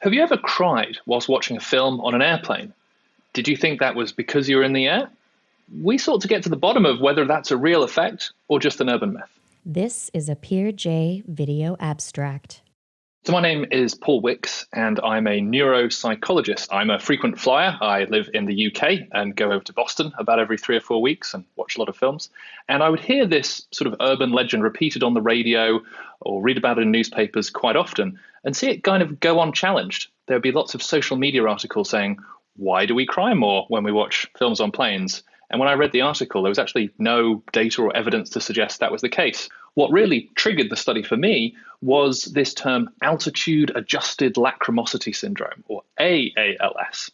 Have you ever cried whilst watching a film on an airplane? Did you think that was because you were in the air? We sought to get to the bottom of whether that's a real effect or just an urban myth. This is a PeerJ video abstract. So, my name is Paul Wicks, and I'm a neuropsychologist. I'm a frequent flyer. I live in the UK and go over to Boston about every three or four weeks and watch a lot of films. And I would hear this sort of urban legend repeated on the radio or read about it in newspapers quite often and see it kind of go unchallenged. There would be lots of social media articles saying, Why do we cry more when we watch films on planes? And when I read the article, there was actually no data or evidence to suggest that was the case. What really triggered the study for me was this term altitude adjusted lachrymosity syndrome, or AALS.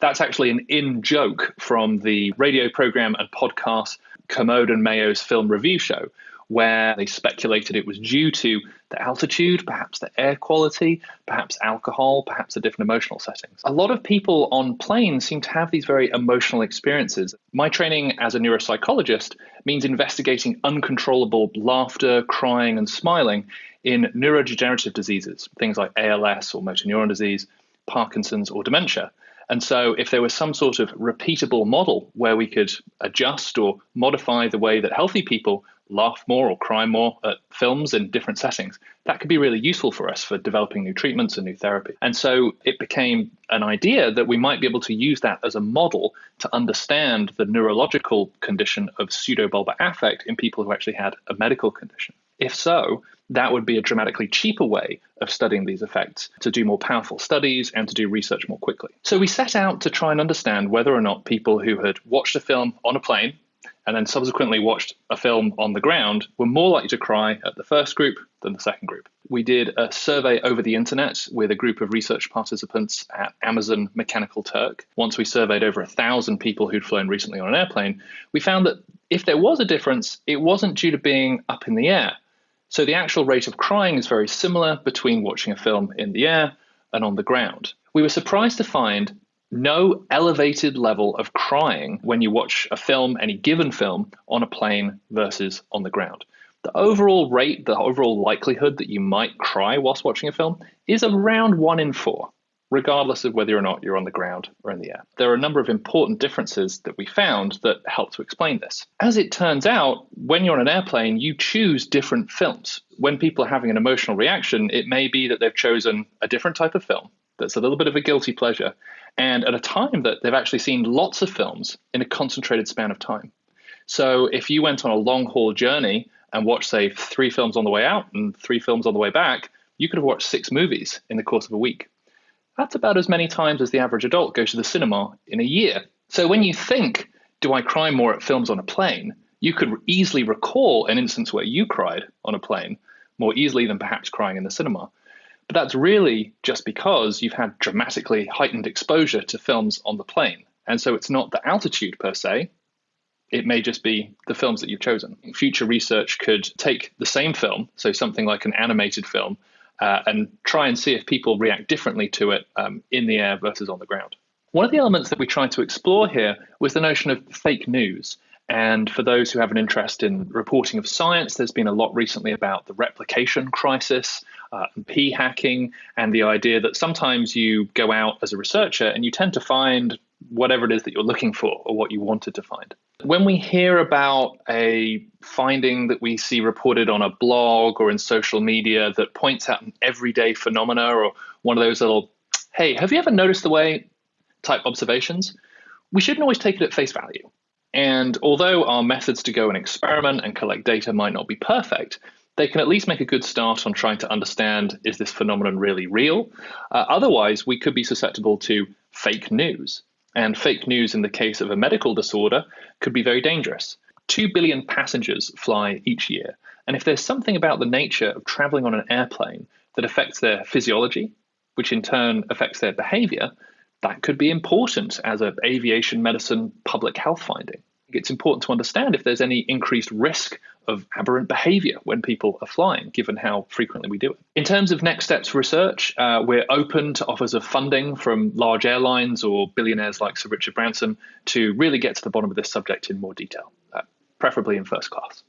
That's actually an in joke from the radio program and podcast Kermode and Mayo's film review show, where they speculated it was due to the altitude, perhaps the air quality, perhaps alcohol, perhaps the different emotional settings. A lot of people on planes seem to have these very emotional experiences. My training as a neuropsychologist means investigating uncontrollable laughter, crying, and smiling in neurodegenerative diseases, things like ALS or motor neuron disease, Parkinson's, or dementia. And so, if there was some sort of repeatable model where we could adjust or modify the way that healthy people laugh more or cry more at films in different settings, that could be really useful for us for developing new treatments and new therapy. And so it became an idea that we might be able to use that as a model to understand the neurological condition of pseudobulbar affect in people who actually had a medical condition. If so, that would be a dramatically cheaper way of studying these effects to do more powerful studies and to do research more quickly. So we set out to try and understand whether or not people who had watched a film on a plane and then subsequently watched a film on the ground were more likely to cry at the first group than the second group. We did a survey over the internet with a group of research participants at Amazon Mechanical Turk. Once we surveyed over a thousand people who'd flown recently on an airplane, we found that if there was a difference, it wasn't due to being up in the air. So the actual rate of crying is very similar between watching a film in the air and on the ground. We were surprised to find no elevated level of crying when you watch a film, any given film, on a plane versus on the ground. The overall rate, the overall likelihood that you might cry whilst watching a film is around one in four, regardless of whether or not you're on the ground or in the air. There are a number of important differences that we found that help to explain this. As it turns out, when you're on an airplane, you choose different films. When people are having an emotional reaction, it may be that they've chosen a different type of film that's a little bit of a guilty pleasure and at a time that they've actually seen lots of films in a concentrated span of time. So if you went on a long haul journey and watched, say, three films on the way out and three films on the way back, you could have watched six movies in the course of a week. That's about as many times as the average adult goes to the cinema in a year. So when you think, do I cry more at films on a plane? You could easily recall an instance where you cried on a plane more easily than perhaps crying in the cinema. But that's really just because you've had dramatically heightened exposure to films on the plane. And so it's not the altitude per se, it may just be the films that you've chosen. Future research could take the same film, so something like an animated film, uh, and try and see if people react differently to it um, in the air versus on the ground. One of the elements that we tried to explore here was the notion of fake news. And for those who have an interest in reporting of science, there's been a lot recently about the replication crisis, uh, p hacking, and the idea that sometimes you go out as a researcher and you tend to find whatever it is that you're looking for or what you wanted to find. When we hear about a finding that we see reported on a blog or in social media that points out an everyday phenomena or one of those little, hey, have you ever noticed the way type observations, we shouldn't always take it at face value. And although our methods to go and experiment and collect data might not be perfect, they can at least make a good start on trying to understand is this phenomenon really real? Uh, otherwise, we could be susceptible to fake news. And fake news in the case of a medical disorder could be very dangerous. Two billion passengers fly each year. And if there's something about the nature of traveling on an airplane that affects their physiology, which in turn affects their behavior, that could be important as an aviation medicine public health finding. It's important to understand if there's any increased risk of aberrant behavior when people are flying, given how frequently we do it. In terms of next steps research, uh, we're open to offers of funding from large airlines or billionaires like Sir Richard Branson to really get to the bottom of this subject in more detail, uh, preferably in first class.